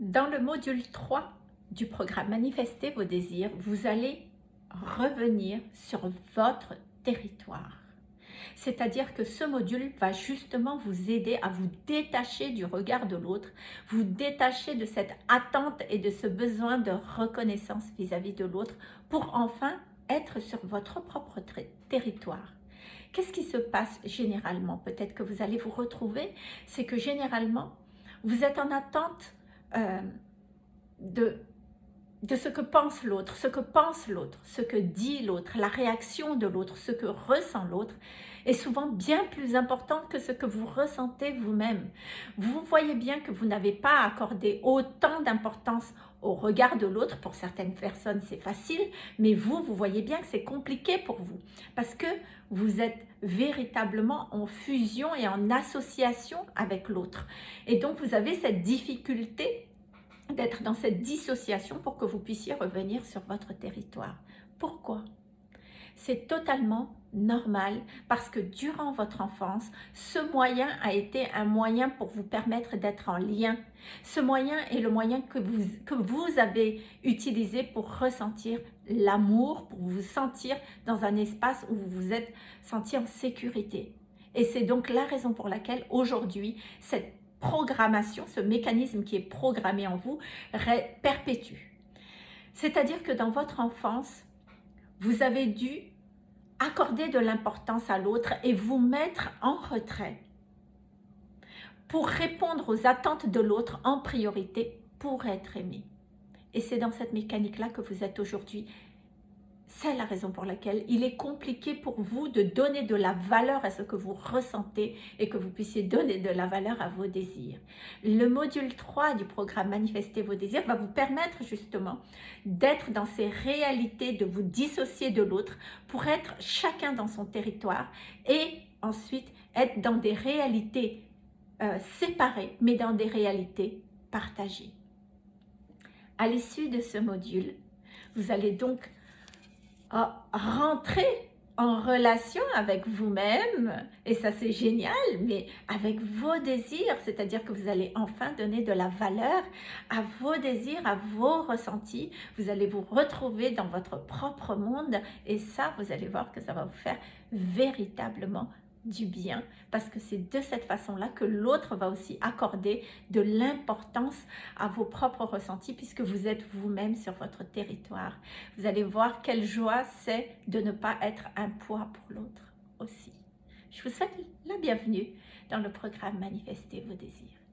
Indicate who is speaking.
Speaker 1: Dans le module 3 du programme Manifester vos désirs, vous allez revenir sur votre territoire. C'est-à-dire que ce module va justement vous aider à vous détacher du regard de l'autre, vous détacher de cette attente et de ce besoin de reconnaissance vis-à-vis -vis de l'autre pour enfin être sur votre propre territoire. Qu'est-ce qui se passe généralement? Peut-être que vous allez vous retrouver, c'est que généralement, vous êtes en attente euh, de, de ce que pense l'autre, ce que pense l'autre, ce que dit l'autre, la réaction de l'autre, ce que ressent l'autre est souvent bien plus important que ce que vous ressentez vous-même. Vous voyez bien que vous n'avez pas accordé autant d'importance au regard de l'autre. Pour certaines personnes, c'est facile, mais vous, vous voyez bien que c'est compliqué pour vous parce que vous êtes véritablement en fusion et en association avec l'autre. Et donc, vous avez cette difficulté d'être dans cette dissociation pour que vous puissiez revenir sur votre territoire. Pourquoi? C'est totalement normal parce que durant votre enfance, ce moyen a été un moyen pour vous permettre d'être en lien. Ce moyen est le moyen que vous, que vous avez utilisé pour ressentir l'amour, pour vous sentir dans un espace où vous vous êtes senti en sécurité. Et c'est donc la raison pour laquelle aujourd'hui, cette programmation, ce mécanisme qui est programmé en vous, perpétue. C'est-à-dire que dans votre enfance, vous avez dû accorder de l'importance à l'autre et vous mettre en retrait pour répondre aux attentes de l'autre en priorité pour être aimé. Et c'est dans cette mécanique-là que vous êtes aujourd'hui c'est la raison pour laquelle il est compliqué pour vous de donner de la valeur à ce que vous ressentez et que vous puissiez donner de la valeur à vos désirs. Le module 3 du programme Manifester vos désirs va vous permettre justement d'être dans ces réalités, de vous dissocier de l'autre pour être chacun dans son territoire et ensuite être dans des réalités euh, séparées mais dans des réalités partagées. À l'issue de ce module, vous allez donc rentrer en relation avec vous-même, et ça c'est génial, mais avec vos désirs, c'est-à-dire que vous allez enfin donner de la valeur à vos désirs, à vos ressentis, vous allez vous retrouver dans votre propre monde, et ça, vous allez voir que ça va vous faire véritablement du bien parce que c'est de cette façon-là que l'autre va aussi accorder de l'importance à vos propres ressentis puisque vous êtes vous-même sur votre territoire. Vous allez voir quelle joie c'est de ne pas être un poids pour l'autre aussi. Je vous souhaite la bienvenue dans le programme Manifester vos désirs.